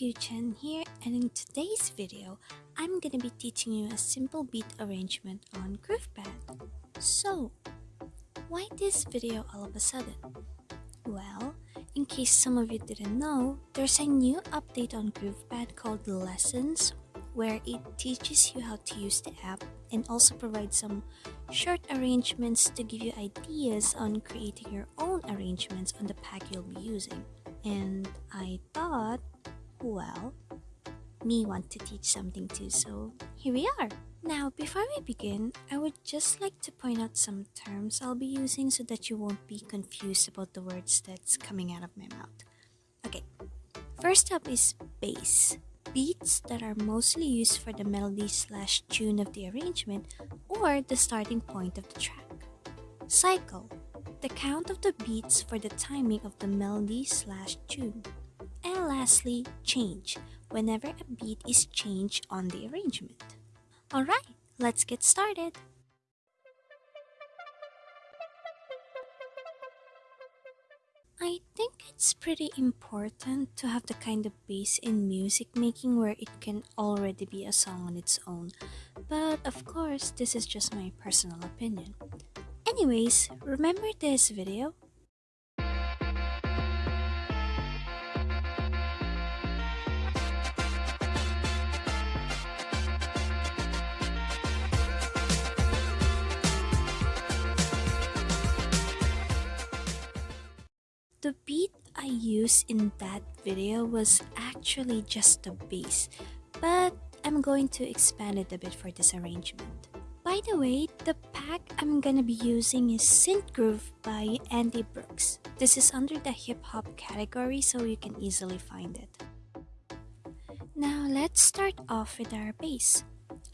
Chen here and in today's video, I'm gonna be teaching you a simple beat arrangement on GroovePad. So, why this video all of a sudden? Well, in case some of you didn't know, there's a new update on GroovePad called Lessons where it teaches you how to use the app and also provides some short arrangements to give you ideas on creating your own arrangements on the pack you'll be using. And I thought, well, me want to teach something too, so here we are. Now, before we begin, I would just like to point out some terms I'll be using so that you won't be confused about the words that's coming out of my mouth. Okay, first up is bass beats that are mostly used for the melody slash tune of the arrangement or the starting point of the track. Cycle, the count of the beats for the timing of the melody slash tune. And lastly, change, whenever a beat is changed on the arrangement. Alright, let's get started. I think it's pretty important to have the kind of bass in music making where it can already be a song on its own. But of course, this is just my personal opinion. Anyways, remember this video? The beat I used in that video was actually just the bass, but I'm going to expand it a bit for this arrangement. By the way, the pack I'm gonna be using is Synth Groove by Andy Brooks. This is under the hip hop category, so you can easily find it. Now let's start off with our bass.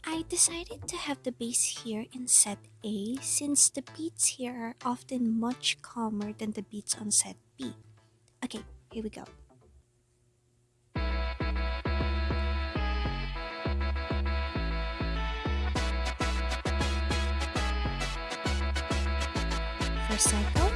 I decided to have the bass here in set A since the beats here are often much calmer than the beats on set B. Okay, here we go. First cycle.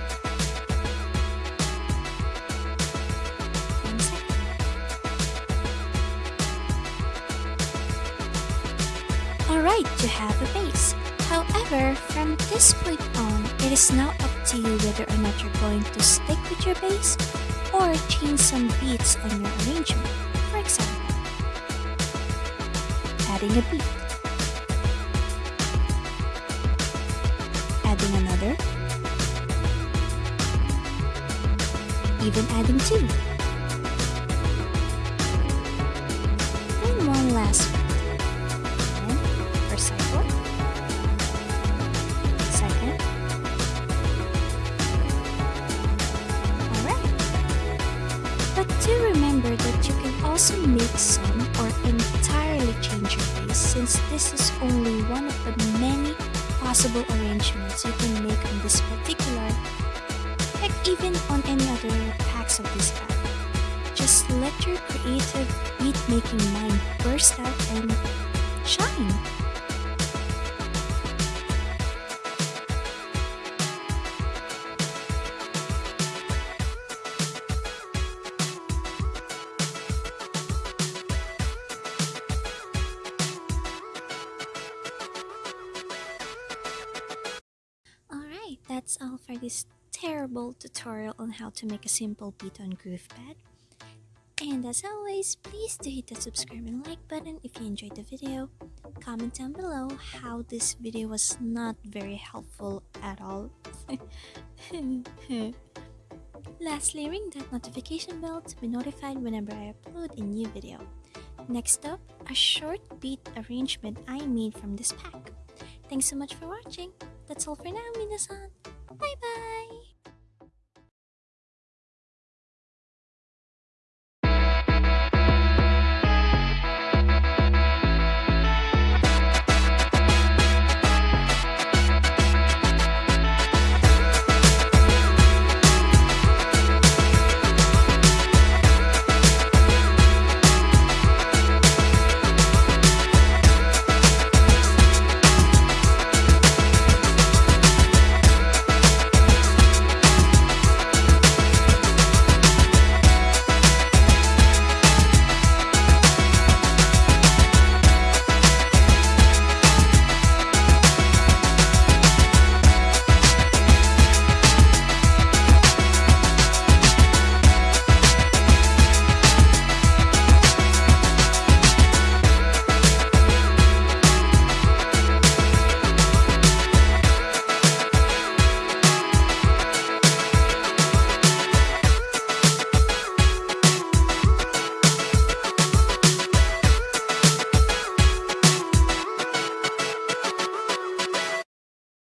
Alright, you have a bass. However, from this point on, it is now up to you whether or not you're going to stick with your bass or change some beats on your arrangement. For example, adding a beat, adding another, even adding two. And one last also make some or entirely change your bass since this is only one of the many possible arrangements you can make on this particular, heck even on any other packs of this app. Just let your creative beat making mind burst out and shine. That's all for this terrible tutorial on how to make a simple beat on GroovePad. And as always, please do hit the subscribe and like button if you enjoyed the video. Comment down below how this video was not very helpful at all. Lastly, ring that notification bell to be notified whenever I upload a new video. Next up, a short beat arrangement I made from this pack. Thanks so much for watching. That's all for now, minasan. Bye bye.